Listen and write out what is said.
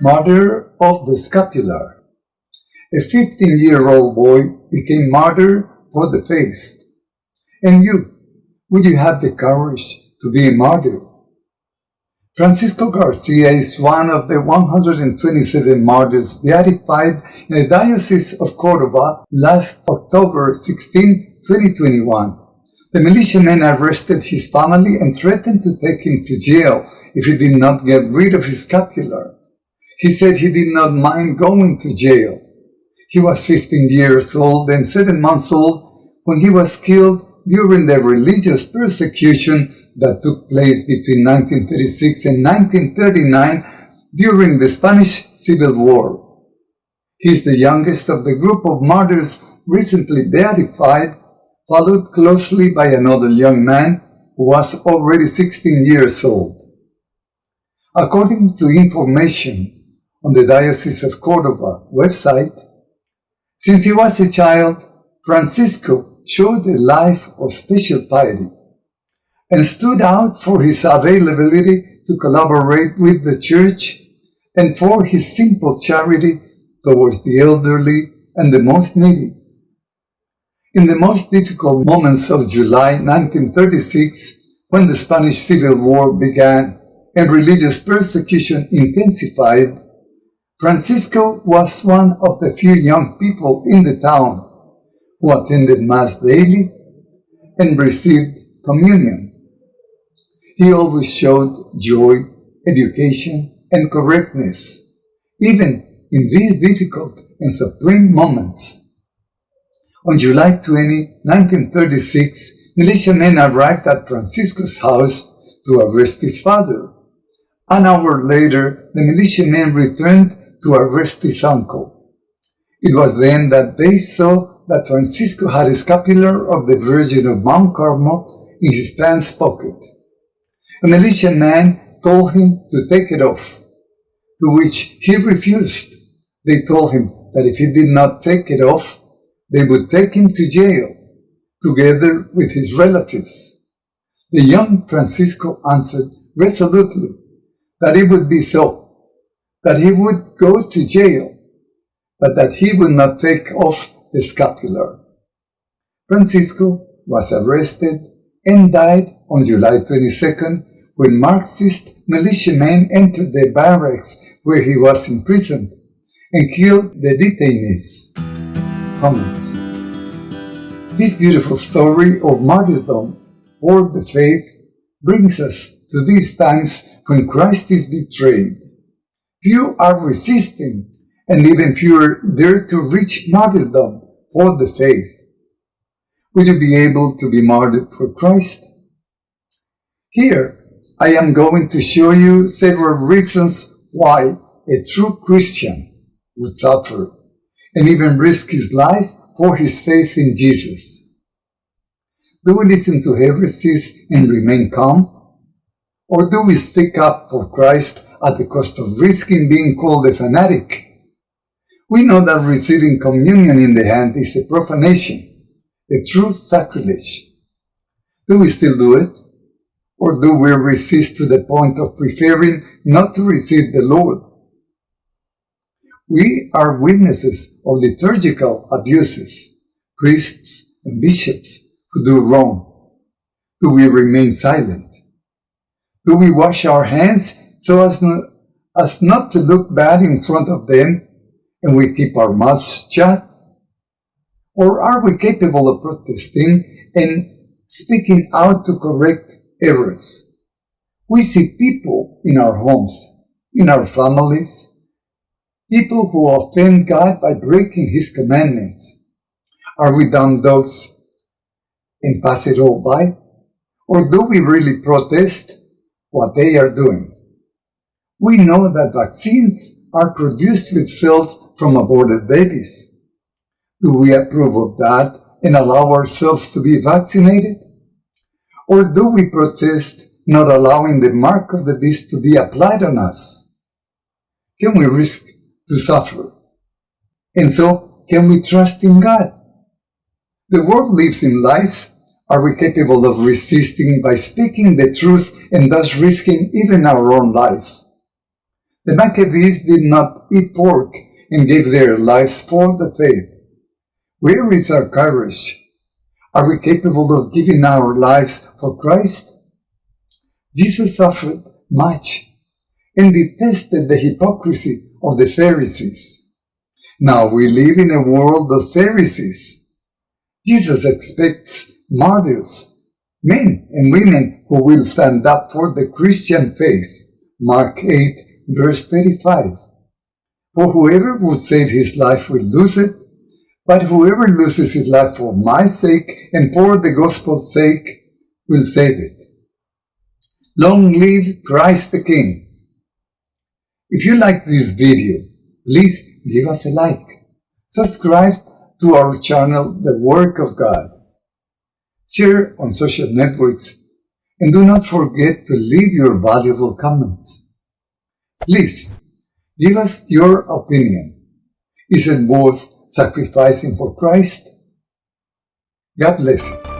Martyr of the Scapular. A 15-year-old boy became martyr for the faith. And you, would you have the courage to be a martyr? Francisco Garcia is one of the 127 martyrs beatified in the Diocese of Córdoba last October 16, 2021. The militiamen arrested his family and threatened to take him to jail if he did not get rid of his scapular. He said he did not mind going to jail. He was 15 years old and 7 months old when he was killed during the religious persecution that took place between 1936 and 1939 during the Spanish Civil War. He is the youngest of the group of martyrs recently beatified, followed closely by another young man who was already 16 years old. According to information on the Diocese of Cordova website, since he was a child, Francisco showed a life of special piety and stood out for his availability to collaborate with the Church and for his simple charity towards the elderly and the most needy. In the most difficult moments of July 1936, when the Spanish Civil War began and religious persecution intensified, Francisco was one of the few young people in the town who attended Mass daily and received communion. He always showed joy, education, and correctness, even in these difficult and supreme moments. On July 20, 1936, militiamen arrived at Francisco's house to arrest his father. An hour later, the militiamen returned to arrest his uncle. It was then that they saw that Francisco had a scapular of the Virgin of Mount Carmel in his pants pocket. A militiaman man told him to take it off, to which he refused. They told him that if he did not take it off, they would take him to jail, together with his relatives. The young Francisco answered resolutely that it would be so, that he would go to jail, but that he would not take off the scapular. Francisco was arrested and died on July 22nd when Marxist militiamen entered the barracks where he was imprisoned and killed the detainees. Comments This beautiful story of martyrdom for the faith brings us to these times when Christ is betrayed. Few are resisting, and even fewer dare to reach martyrdom for the faith. Would you be able to be martyred for Christ? Here, I am going to show you several reasons why a true Christian would suffer and even risk his life for his faith in Jesus. Do we listen to heresies and remain calm? Or do we stick up for Christ at the cost of risking being called a fanatic? We know that receiving communion in the hand is a profanation, a true sacrilege. Do we still do it? Or do we resist to the point of preferring not to receive the Lord? We are witnesses of liturgical abuses, priests and bishops who do wrong. Do we remain silent? Do we wash our hands so as not, as not to look bad in front of them and we keep our mouths shut? Or are we capable of protesting and speaking out to correct errors. We see people in our homes, in our families, people who offend God by breaking His commandments. Are we dumb dogs and pass it all by? Or do we really protest what they are doing? We know that vaccines are produced with cells from aborted babies. Do we approve of that and allow ourselves to be vaccinated? Or do we protest not allowing the mark of the beast to be applied on us? Can we risk to suffer? And so, can we trust in God? The world lives in lies. Are we capable of resisting by speaking the truth and thus risking even our own life? The Maccabees did not eat pork and gave their lives for the faith. Where is our courage? Are we capable of giving our lives for Christ? Jesus suffered much and detested the hypocrisy of the Pharisees. Now we live in a world of Pharisees. Jesus expects martyrs, men and women who will stand up for the Christian faith. Mark 8, verse 35. For whoever would save his life will lose it, but whoever loses his life for my sake and for the gospel's sake will save it. Long live Christ the King. If you like this video, please give us a like. Subscribe to our channel, The Work of God. Share on social networks and do not forget to leave your valuable comments. Please, give us your opinion. Is it worth sacrificing for Christ? God bless you.